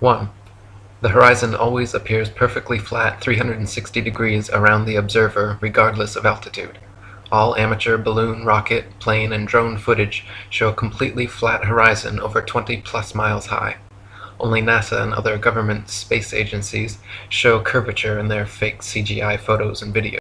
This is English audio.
1. The horizon always appears perfectly flat 360 degrees around the observer regardless of altitude. All amateur balloon, rocket, plane, and drone footage show a completely flat horizon over 20 plus miles high. Only NASA and other government space agencies show curvature in their fake CGI photos and videos.